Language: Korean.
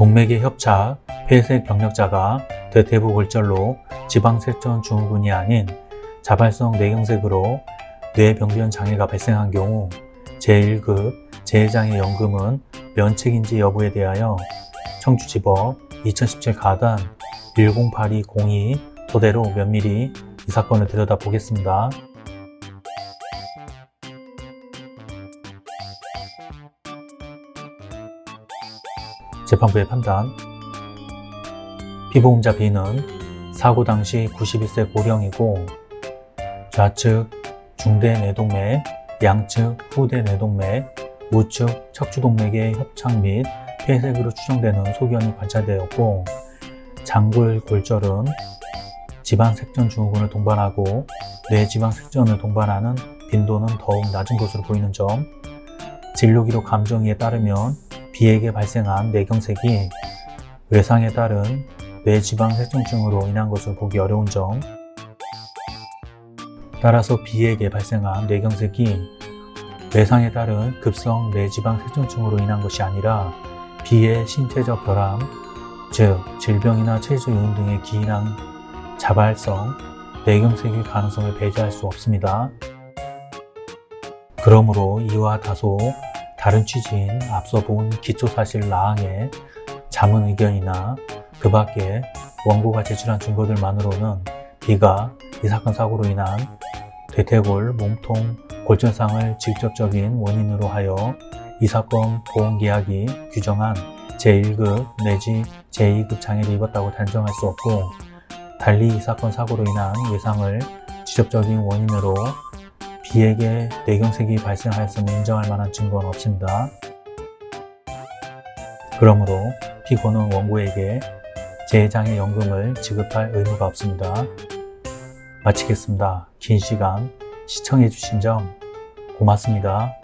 동맥의 협착, 폐색 병력자가 대퇴부 골절로 지방색전 증후군이 아닌 자발성 뇌경색으로 뇌병변 장애가 발생한 경우 제1급 재해장애 연금은 면책인지 여부에 대하여 청주지법 2017 가단 108202 토대로 면밀히 이 사건을 들여다보겠습니다. 재판부의 판단. 피보험자 B는 사고 당시 91세 고령이고 좌측 중대 뇌동맥, 양측 후대 뇌동맥, 우측 척추동맥의 협착 및 폐색으로 추정되는 소견이 관찰되었고 장골 골절은 지방색전 증후군을 동반하고 뇌지방색전을 동반하는 빈도는 더욱 낮은 것으로 보이는 점. 진료기록 감정이에 따르면 B에게 발생한 뇌경색이 외상에 따른 뇌지방색전증으로 인한 것을 보기 어려운 점 따라서 B에게 발생한 뇌경색이 외상에 따른 급성 뇌지방색전증으로 인한 것이 아니라 B의 신체적 결함, 즉 질병이나 체질 요인 등에 기인한 자발성 뇌경색일 가능성을 배제할 수 없습니다. 그러므로 이와 다소 다른 취지인 앞서 본 기초사실 나항의 자문 의견이나 그 밖에 원고가 제출한 증거들만으로는 B가 이 사건 사고로 인한 대퇴골, 몸통, 골전상을 직접적인 원인으로 하여 이 사건 보험계약이 규정한 제1급 내지 제2급 장애를 입었다고 단정할 수 없고 달리 이 사건 사고로 인한 외상을 직접적인 원인으로 B에게 뇌경색이 발생하였음을 인정할 만한 증거는 없습니다. 그러므로 피고는 원고에게 재장애 연금을 지급할 의무가 없습니다. 마치겠습니다. 긴 시간 시청해주신 점 고맙습니다.